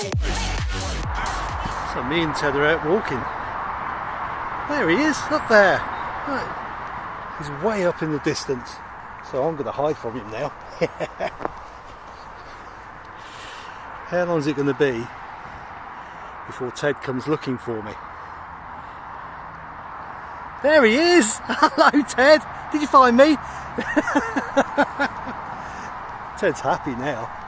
So me and Ted are out walking. There he is, up there. Right. He's way up in the distance. So I'm going to hide from him now. How long is it going to be before Ted comes looking for me? There he is! Hello Ted! Did you find me? Ted's happy now.